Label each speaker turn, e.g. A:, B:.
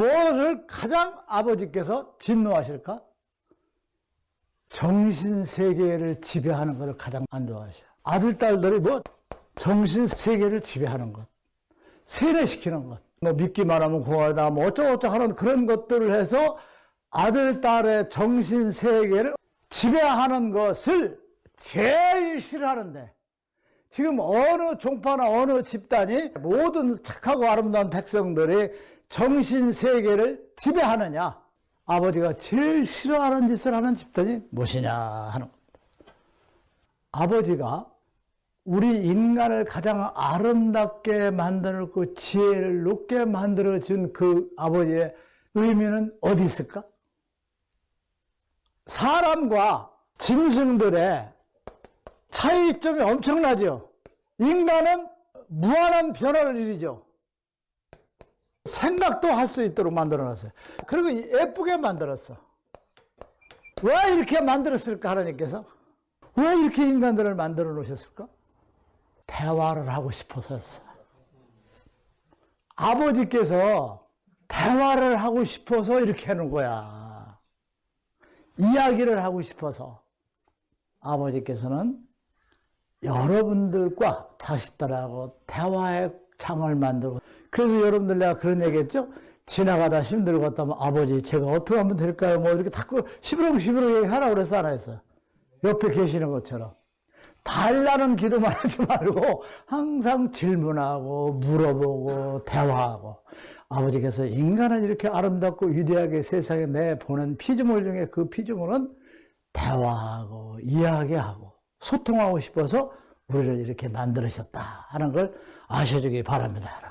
A: 무엇을 가장 아버지께서 진노하실까? 정신세계를 지배하는 것을 가장 안 좋아하셔. 아들, 딸들이 뭐 정신세계를 지배하는 것, 세뇌시키는 것, 뭐 믿기만 하면 구하다, 뭐 어쩌고저쩌고 하는 그런 것들을 해서 아들, 딸의 정신세계를 지배하는 것을 제일 싫어하는데 지금 어느 종파나 어느 집단이 모든 착하고 아름다운 백성들이 정신세계를 지배하느냐 아버지가 제일 싫어하는 짓을 하는 집단이 무엇이냐 하는 겁니다 아버지가 우리 인간을 가장 아름답게 만들고 지혜를 높게 만들어준 그 아버지의 의미는 어디 있을까? 사람과 짐승들의 차이점이 엄청나죠. 인간은 무한한 변화를 일이죠. 생각도 할 수 있도록 만들어놨어요. 그리고 예쁘게 만들었어. 왜 이렇게 만들었을까 하나님께서? 왜 이렇게 인간들을 만들어 놓으셨을까? 대화를 하고 싶어서였어. 아버지께서 대화를 하고 싶어서 이렇게 하는 거야. 이야기를 하고 싶어서 아버지께서는 여러분들과 자식들하고 대화의 장을 만들고 그래서 여러분들 내가 그런 얘기 했죠? 지나가다 힘들고 다면 아버지 제가 어떻게 하면 될까요? 뭐 이렇게 자꾸 시부렁시부렁 얘기하라고 그래서 안 했어요. 옆에 계시는 것처럼. 달라는 기도만 하지 말고 항상 질문하고 물어보고 대화하고 아버지께서 인간을 이렇게 아름답고 위대하게 세상에 내보낸 피조물 중에 그 피조물은 대화하고 이야기하고 소통하고 싶어서 우리를 이렇게 만들으셨다 하는 걸 아셔주기 바랍니다.